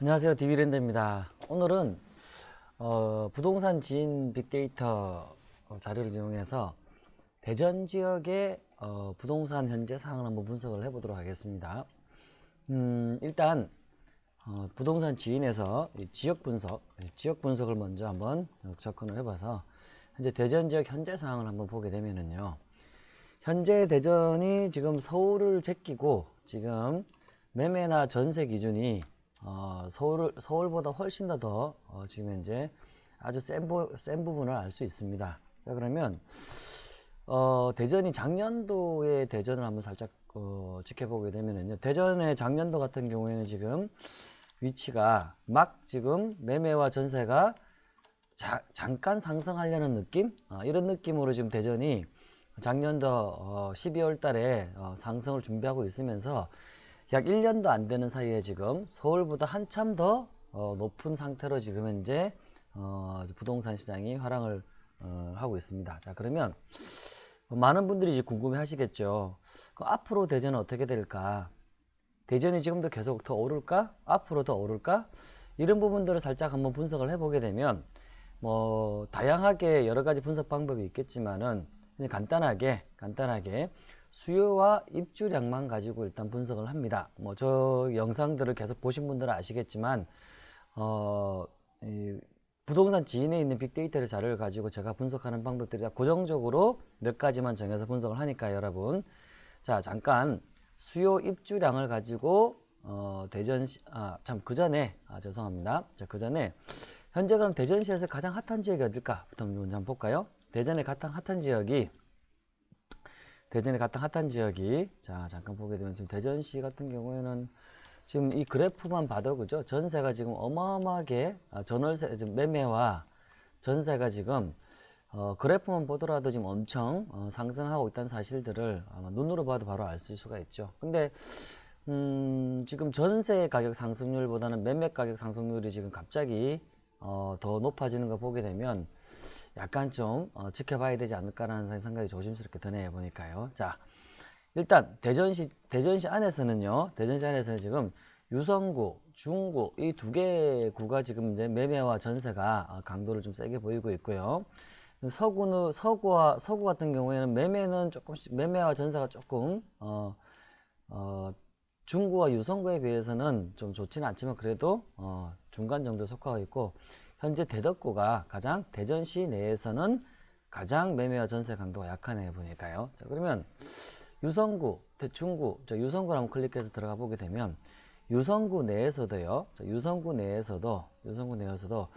안녕하세요. 디비랜드입니다. 오늘은 어, 부동산 지인 빅데이터 어, 자료를 이용해서 대전 지역의 어, 부동산 현재 상황을 한번 분석을 해 보도록 하겠습니다. 음, 일단 어, 부동산 지인에서 이 지역 분석, 이 지역 분석을 먼저 한번 접근을 해 봐서 현재 대전 지역 현재 상황을 한번 보게 되면은요. 현재 대전이 지금 서울을 제끼고 지금 매매나 전세 기준이 어, 서울, 서울보다 훨씬 더, 더 어, 지금 현재 아주 센, 부, 센 부분을 알 수 있습니다. 자 그러면 어, 대전이 작년도의 대전을 한번 살짝 어, 지켜보게 되면은요. 대전의 작년도 같은 경우에는 지금 위치가 막 지금 매매와 전세가 자, 잠깐 상승하려는 느낌? 어, 이런 느낌으로 지금 대전이 작년도 어, 12월 달에 어, 상승을 준비하고 있으면서 약 1년도 안 되는 사이에 지금 서울보다 한참 더 어, 높은 상태로 지금 현재 어, 부동산 시장이 화랑을 어, 하고 있습니다. 자 그러면 많은 분들이 이제 궁금해 하시겠죠. 앞으로 대전은 어떻게 될까? 대전이 지금도 계속 더 오를까? 앞으로 더 오를까? 이런 부분들을 살짝 한번 분석을 해보게 되면 뭐 다양하게 여러 가지 분석 방법이 있겠지만은 간단하게 간단하게 수요와 입주량만 가지고 일단 분석을 합니다. 뭐 저 영상들을 계속 보신 분들은 아시겠지만 어, 부동산 지인에 있는 빅데이터를 자료를 가지고 제가 분석하는 방법들이 다 고정적으로 몇 가지만 정해서 분석을 하니까 여러분 자 잠깐 수요 입주량을 가지고 어, 대전시 아참 그 전에 아 죄송합니다. 자그 전에 현재 그럼 대전시에서 가장 핫한 지역이 어딜까? 부터 한번 볼까요? 대전의 가장 핫한 지역이 대전의 가장 핫한 지역이 자 잠깐 보게 되면 지금 대전시 같은 경우에는 지금 이 그래프만 봐도 그죠 전세가 지금 어마어마하게 아, 전월세 지금 매매와 전세가 지금 어, 그래프만 보더라도 지금 엄청 어, 상승하고 있다는 사실들을 아마 눈으로 봐도 바로 알 수가 있죠 근데 음, 지금 전세 가격 상승률보다는 매매 가격 상승률이 지금 갑자기 어, 더 높아지는 거 보게 되면 약간 좀 어, 지켜봐야 되지 않을까라는 생각이 조심스럽게 드네요 보니까요. 자 일단 대전시 대전시 안에서는요. 대전시 안에서는 지금 유성구, 중구 이 두 개 구가 지금 이제 매매와 전세가 어, 강도를 좀 세게 보이고 있고요. 서구는 서구와 서구 같은 경우에는 매매는 조금씩 매매와 전세가 조금 어, 어, 중구와 유성구에 비해서는 좀 좋지는 않지만 그래도 어, 중간 정도 속하고 있고 현재 대덕구가 가장 대전시 내에서는 가장 매매와 전세 강도가 약한 애 보니까요. 자, 그러면 유성구, 대충구, 자, 유성구 한번 클릭해서 들어가 보게 되면 유성구 내에서도요. 자, 유성구 내에서도 유성구 내에서도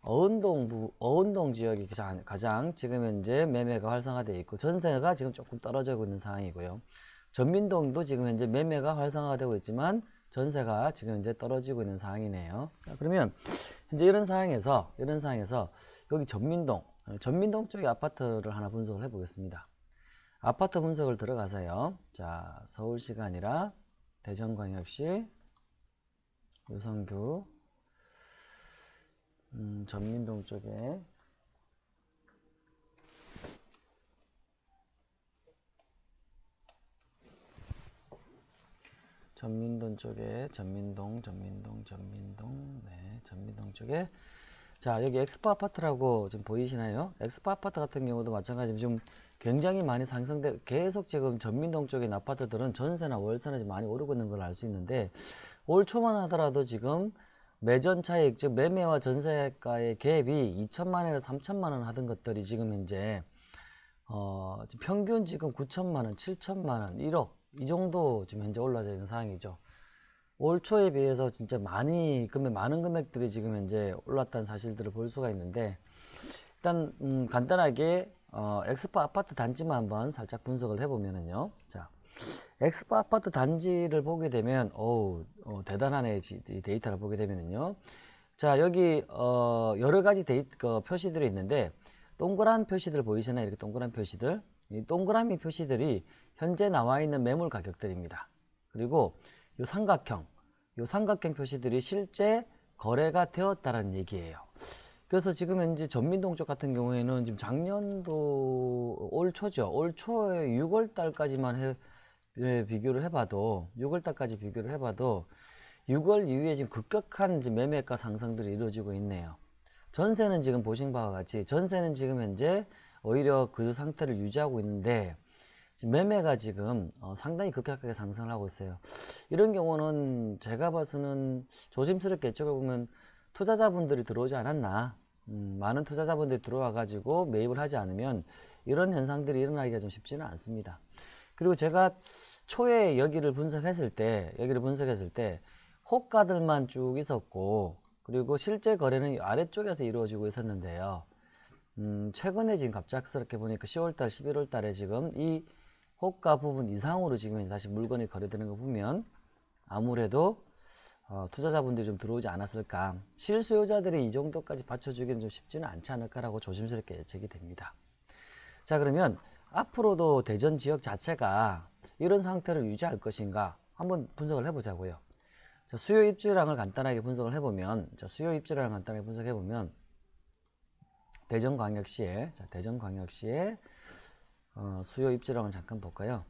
어은동 부, 어은동 지역이 가장, 가장 지금 현재 매매가 활성화되어 있고 전세가 지금 조금 떨어지고 있는 상황이고요. 전민동도 지금 현재 매매가 활성화되고 있지만 전세가 지금 현재 떨어지고 있는 상황이네요. 자, 그러면 현재 이런 상황에서 이런 상황에서 여기 전민동 전민동 쪽의 아파트를 하나 분석을 해 보겠습니다. 아파트 분석을 들어가서요. 자 서울시가 아니라 대전광역시 유성규 음, 전민동 쪽에 전민동 쪽에 전민동 전민동 전민동. 네 전민동 쪽에. 자 여기 엑스포 아파트라고 지금 보이시나요? 엑스포 아파트 같은 경우도 마찬가지로 좀 굉장히 많이 상승돼 계속 지금 전민동 쪽에 아파트들은 전세나 월세나 좀 많이 오르고 있는 걸 알 수 있는데 올 초만 하더라도 지금 매전 차익 즉 매매와 전세가의 갭이 2천만 원에서 3천만 원 하던 것들이 지금 현재 어, 평균 지금 9천만 원 7천만 원 1억 이 정도 지금 현재 올라져 있는 상황이죠. 올 초에 비해서 진짜 많이 금액 많은 금액들이 지금 현재 올랐다는 사실들을 볼 수가 있는데 일단 음, 간단하게 어, 엑스포 아파트 단지만 한번 살짝 분석을 해보면은요. 자, 엑스포 아파트 단지를 보게 되면 어우 어, 대단하네 이 데이터를 보게 되면은요. 자 여기 어, 여러 가지 데이터 그 표시들이 있는데 동그란 표시들 보이시나요? 이렇게 동그란 표시들 이 동그라미 표시들이 현재 나와 있는 매물 가격들입니다. 그리고 이 삼각형, 이 삼각형 표시들이 실제 거래가 되었다는 얘기예요. 그래서 지금 현재 전민동 쪽 같은 경우에는 지금 작년도 올 초죠. 올 초에 6월 달까지만 해, 예, 비교를 해봐도 6월 달까지 비교를 해봐도 6월 이후에 지금 급격한 지금 매매가 상승들이 이루어지고 있네요. 전세는 지금 보신 바와 같이 전세는 지금 현재 오히려 그 상태를 유지하고 있는데 지금 매매가 지금 어, 상당히 급격하게 상승을 하고 있어요. 이런 경우는 제가 봐서는 조심스럽게 이쪽에 보면 투자자분들이 들어오지 않았나 음, 많은 투자자분들이 들어와 가지고 매입을 하지 않으면 이런 현상들이 일어나기가 좀 쉽지는 않습니다. 그리고 제가 초에 여기를 분석했을 때 여기를 분석했을 때 호가들만 쭉 있었고 그리고 실제 거래는 아래쪽에서 이루어지고 있었는데요. 음, 최근에 지금 갑작스럽게 보니까 10월달, 11월달에 지금 이 호가 부분 이상으로 지금 다시 물건이 거래되는 거 보면 아무래도 어, 투자자분들이 좀 들어오지 않았을까 실수요자들이 이 정도까지 받쳐주기는 좀 쉽지는 않지 않을까라고 조심스럽게 예측이 됩니다. 자 그러면 앞으로도 대전 지역 자체가 이런 상태를 유지할 것인가 한번 분석을 해보자고요. 자, 수요 입주량을 간단하게 분석을 해보면 자, 수요 입주량을 간단하게 분석해보면 대전광역시에 자, 대전광역시에 어, 수요 입주량을 잠깐 볼까요?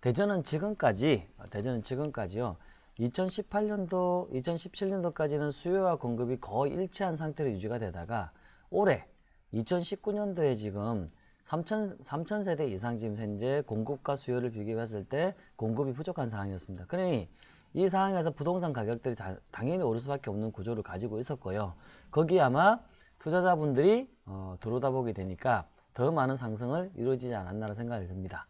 대전은 지금까지 어, 대전은 지금까지요. 2018년도, 2017년도까지는 수요와 공급이 거의 일치한 상태로 유지가 되다가 올해 2019년도에 지금 3천, 3천 세대 이상 지금 현재 공급과 수요를 비교했을 때 공급이 부족한 상황이었습니다. 그러니 이 상황에서 부동산 가격들이 다, 당연히 오를 수밖에 없는 구조를 가지고 있었고요. 거기에 아마 투자자분들이 어, 들어오다 보게 되니까 더 많은 상승을 이루어지지 않았나라는 생각이 듭니다.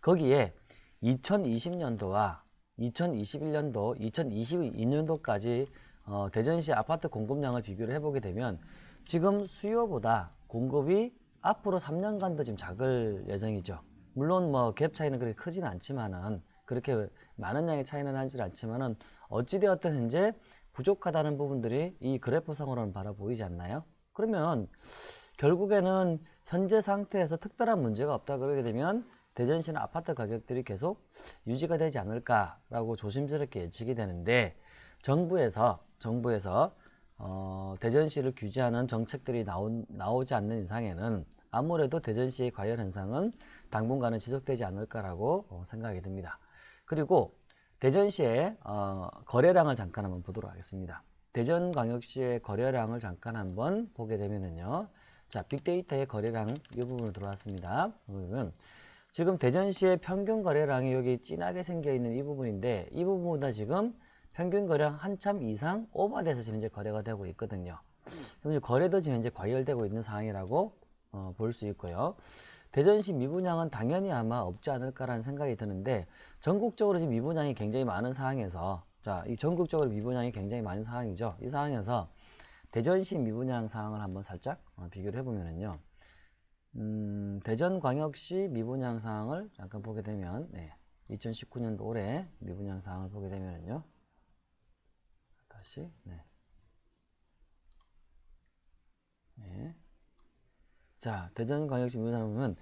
거기에 2020년도와 2021년도, 2022년도까지 어, 대전시 아파트 공급량을 비교를 해보게 되면 지금 수요보다 공급이 앞으로 3년간도 지금 작을 예정이죠. 물론 뭐 갭 차이는 그렇게 크지는 않지만은 그렇게 많은 양의 차이는 나지 않지만은 어찌되었든 현재 부족하다는 부분들이 이 그래프상으로는 바라 보이지 않나요? 그러면 결국에는 현재 상태에서 특별한 문제가 없다 그러게 되면 대전시는 아파트 가격들이 계속 유지가 되지 않을까라고 조심스럽게 예측이 되는데 정부에서 정부에서 어, 대전시를 규제하는 정책들이 나온, 나오지 않는 이상에는 아무래도 대전시의 과열 현상은 당분간은 지속되지 않을까라고 어, 생각이 듭니다. 그리고 대전시의 어, 거래량을 잠깐 한번 보도록 하겠습니다. 대전광역시의 거래량을 잠깐 한번 보게 되면은요. 자, 빅데이터의 거래량 이 부분으로 들어왔습니다. 그러면 지금 대전시의 평균 거래량이 여기 진하게 생겨 있는 이 부분인데 이 부분보다 지금 평균 거래량 한참 이상 오버돼서 지금 현재 거래가 되고 있거든요. 그럼 거래도 지금 현재 과열되고 있는 상황이라고 어, 볼 수 있고요. 대전시 미분양은 당연히 아마 없지 않을까라는 생각이 드는데 전국적으로 지금 미분양이 굉장히 많은 상황에서 자, 이 전국적으로 미분양이 굉장히 많은 상황이죠. 이 상황에서 대전시 미분양 상황을 한번 살짝 어, 비교를 해보면은요. 음, 대전광역시 미분양 상황을 잠깐 보게 되면 네, 2019년도 올해 미분양 상황을 보게 되면은요. 다시 네. 네. 자, 대전광역시 미분양을 보면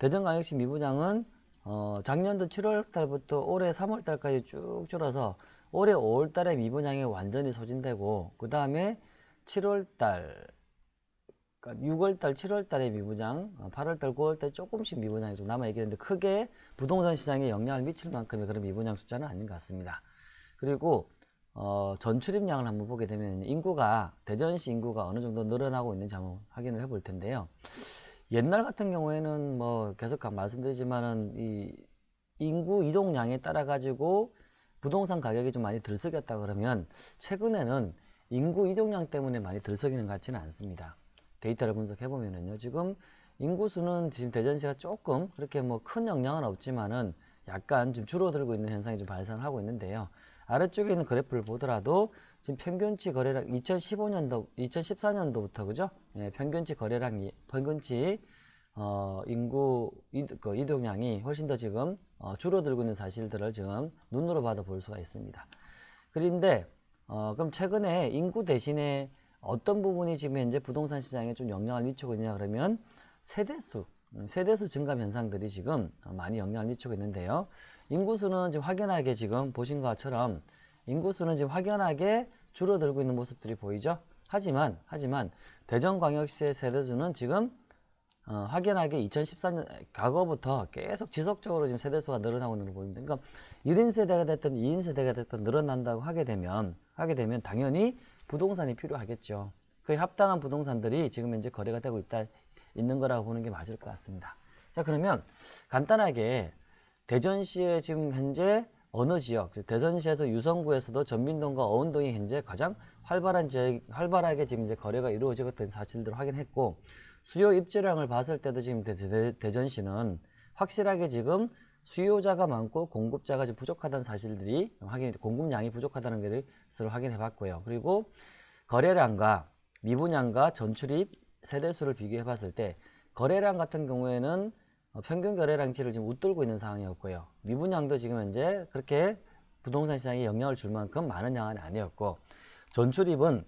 대전광역시 미분양은 어, 작년도 7월 달부터 올해 3월 달까지 쭉 줄어서 올해 5월 달에 미분양이 완전히 소진되고 그 다음에 7월 달 그러니까 6월 달, 7월 달에 미분양, 8월 달, 9월 달 조금씩 미분양이 좀 남아 있긴 한데 크게 부동산 시장에 영향을 미칠 만큼의 그런 미분양 숫자는 아닌 것 같습니다. 그리고 어, 전출입량을 한번 보게 되면 인구가 대전시 인구가 어느 정도 늘어나고 있는지 한번 확인을 해볼 텐데요. 옛날 같은 경우에는 뭐 계속 말씀드리지만은 이 인구 이동량에 따라 가지고 부동산 가격이 좀 많이 들썩였다 그러면 최근에는 인구 이동량 때문에 많이 들썩이는 것 같지는 않습니다. 데이터를 분석해 보면은요. 지금 인구수는 지금 대전시가 조금 그렇게 뭐 큰 영향은 없지만은 약간 좀 줄어들고 있는 현상이 좀 발생하고 있는데요. 아래쪽에 있는 그래프를 보더라도 지금 평균치 거래량 2015년도, 2014년도부터 그죠? 예, 평균치 거래량이 평균치 어, 인구 이, 그 이동량이 훨씬 더 지금 어, 줄어들고 있는 사실들을 지금 눈으로 봐도 볼 수가 있습니다. 그런데 어, 그럼 최근에 인구 대신에 어떤 부분이 지금 현재 부동산 시장에 좀 영향을 미치고 있냐 그러면 세대수 음, 세대수 증가 현상들이 지금 많이 영향을 미치고 있는데요. 인구수는 지금 확연하게 지금 보신 것처럼 인구수는 지금 확연하게 줄어들고 있는 모습들이 보이죠. 하지만 하지만 대전광역시의 세대수는 지금 어, 확연하게 2014년 과거부터 계속 지속적으로 지금 세대수가 늘어나고 있는 걸 보입니다. 그러니까 1인 세대가 됐든 2인 세대가 됐든 늘어난다고 하게 되면 하게 되면 당연히 부동산이 필요하겠죠. 그에 합당한 부동산들이 지금 현재 거래가 되고 있다, 있는 거라고 보는 게 맞을 것 같습니다. 자, 그러면 간단하게 대전시에 지금 현재 어느 지역, 즉 대전시에서 유성구에서도 전민동과 어운동이 현재 가장 활발한 지역, 활발하게 지금 이제 거래가 이루어지고 있다는 사실들을 확인했고, 수요 입주량을 봤을 때도 지금 대, 대, 전시는 확실하게 지금 수요자가 많고 공급자가 좀 부족하다는 사실들이 확인, 공급량이 부족하다는 것을 확인해 봤고요. 그리고 거래량과 미분양과 전출입 세대수를 비교해 봤을 때 거래량 같은 경우에는 어, 평균 거래량치를 지금 웃돌고 있는 상황이었고요. 미분양도 지금 현재 그렇게 부동산 시장에 영향을 줄 만큼 많은 양은 아니었고 전출입은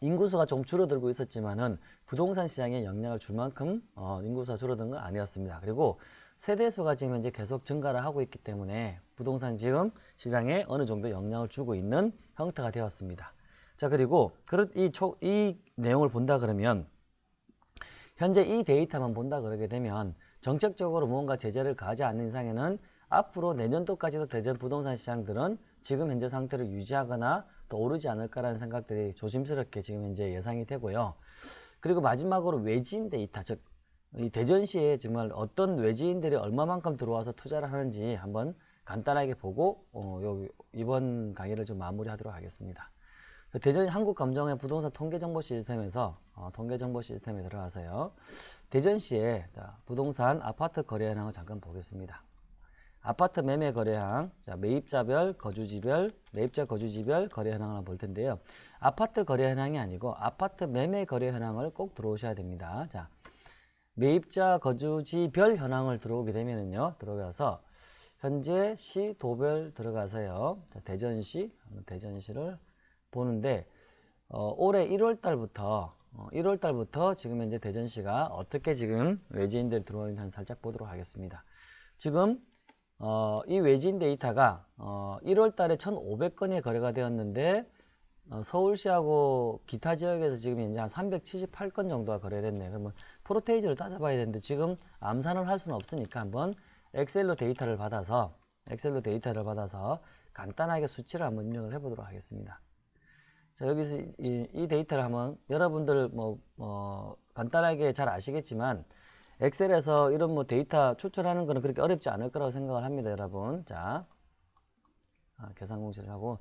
인구수가 좀 줄어들고 있었지만은 부동산 시장에 영향을 줄 만큼 어, 인구수가 줄어든 건 아니었습니다. 그리고 세대수가 지금 현재 계속 증가를 하고 있기 때문에 부동산 지금 시장에 어느 정도 영향을 주고 있는 형태가 되었습니다. 자 그리고 이, 초, 이 내용을 본다 그러면 현재 이 데이터만 본다 그러게 되면 정책적으로 무언가 제재를 가하지 않는 이상에는 앞으로 내년도까지도 대전 부동산 시장들은 지금 현재 상태를 유지하거나 더 오르지 않을까라는 생각들이 조심스럽게 지금 현재 예상이 되고요. 그리고 마지막으로 외지인 데이터, 즉, 이 대전시에 정말 어떤 외지인들이 얼마만큼 들어와서 투자를 하는지 한번 간단하게 보고 어, 요, 이번 강의를 좀 마무리하도록 하겠습니다. 대전 한국감정의 부동산 통계정보 시스템에서 어, 통계정보 시스템에 들어가서요. 대전시에 자, 부동산 아파트 거래 현황을 잠깐 보겠습니다. 아파트 매매 거래량, 자, 매입자별, 거주지별, 매입자 거주지별 거래 현황을 볼 텐데요. 아파트 거래 현황이 아니고 아파트 매매 거래 현황을 꼭 들어오셔야 됩니다. 자, 매입자 거주지별 현황을 들어오게 되면은요. 들어가서 현재 시 도별 들어가서요. 자, 대전시, 대전시를 보는데 어, 올해 1월 달부터 어, 1월 달부터 지금 현재 대전시가 어떻게 지금 외지인들이 들어오는지 살짝 보도록 하겠습니다. 지금 어, 이 외지인 데이터가 어, 1월 달에 1,500건이 거래가 되었는데 어, 서울시하고 기타 지역에서 지금 현재 한 378건 정도가 거래됐네요. 그러면 퍼센테이지를 따져봐야 되는데 지금 암산을 할 수는 없으니까 한번 엑셀로 데이터를 받아서 엑셀로 데이터를 받아서 간단하게 수치를 한번 입력을 해보도록 하겠습니다. 자 여기서 이, 이 데이터를 한번 여러분들 뭐, 뭐 간단하게 잘 아시겠지만 엑셀에서 이런 뭐 데이터 추출하는 거는 그렇게 어렵지 않을 거라고 생각을 합니다, 여러분. 자, 아, 계산 공식을 하고,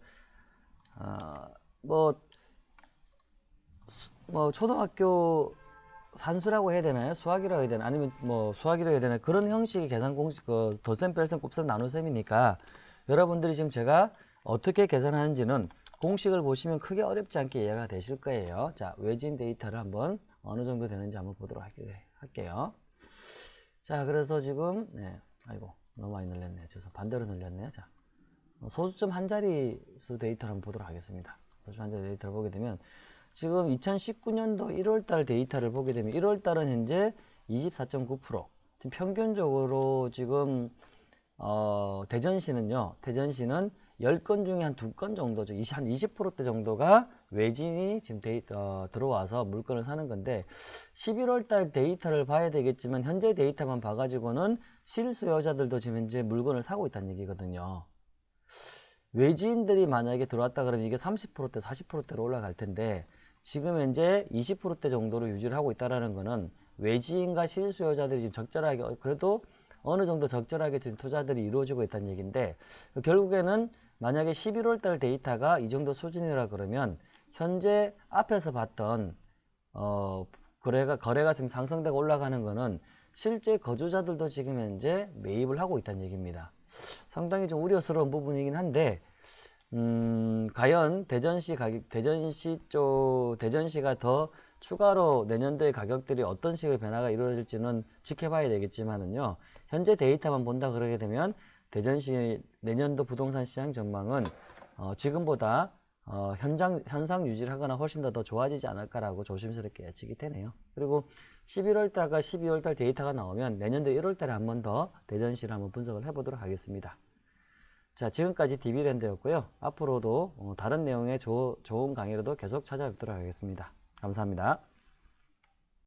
아, 뭐, 뭐, 초등학교 산수라고 해야 되나요? 수학이라고 해야 되나? 아니면 뭐, 수학이라고 해야 되나? 그런 형식의 계산 공식, 그, 덧셈, 뺄셈, 곱셈, 나눗셈이니까, 여러분들이 지금 제가 어떻게 계산하는지는 공식을 보시면 크게 어렵지 않게 이해가 되실 거예요. 자, 외진 데이터를 한번 어느 정도 되는지 한번 보도록 할게요. 자, 그래서 지금, 네, 아이고, 너무 많이 늘렸네. 죄송 반대로 늘렸네요. 자, 어, 소수점 한 자리 수 데이터를 한번 보도록 하겠습니다. 소수점 한 자리 데이터를 보게 되면, 지금 2019년도 1월달 데이터를 보게 되면, 1월달은 현재 24.9%. 지금 평균적으로 지금, 어, 대전시는요, 대전시는 10건 중에 한 2건 정도, 한 20%대 정도가 외지인이 지금 데이터, 어, 들어와서 물건을 사는 건데 11월 달 데이터를 봐야 되겠지만 현재 데이터만 봐가지고는 실수요자들도 지금 현재 물건을 사고 있다는 얘기거든요. 외지인들이 만약에 들어왔다 그러면 이게 30%대, 40%대로 올라갈 텐데 지금 현재 20%대 정도로 유지를 하고 있다는 거는 외지인과 실수요자들이 지금 적절하게 그래도 어느 정도 적절하게 지금 투자들이 이루어지고 있다는 얘기인데 결국에는 만약에 11월 달 데이터가 이 정도 수준이라 그러면 현재 앞에서 봤던 어, 거래가 거래가 지금 상승되고 올라가는 거는 실제 거주자들도 지금 현재 매입을 하고 있다는 얘기입니다. 상당히 좀 우려스러운 부분이긴 한데 음, 과연 대전시 가격 대전시 쪽 대전시가 더 추가로 내년도의 가격들이 어떤 식의 변화가 이루어질지는 지켜봐야 되겠지만은요. 현재 데이터만 본다 그러게 되면 대전시 내년도 부동산 시장 전망은 어, 지금보다 어, 현장, 현상 유지를 하거나 훨씬 더, 더 좋아지지 않을까라고 조심스럽게 예측이 되네요. 그리고 11월 달과 12월 달 데이터가 나오면 내년도 1월 달에 한 번 더 대전시를 한번 분석을 해보도록 하겠습니다. 자, 지금까지 DB랜드였고요. 앞으로도 어, 다른 내용의 조, 좋은 강의로도 계속 찾아뵙도록 하겠습니다. 감사합니다.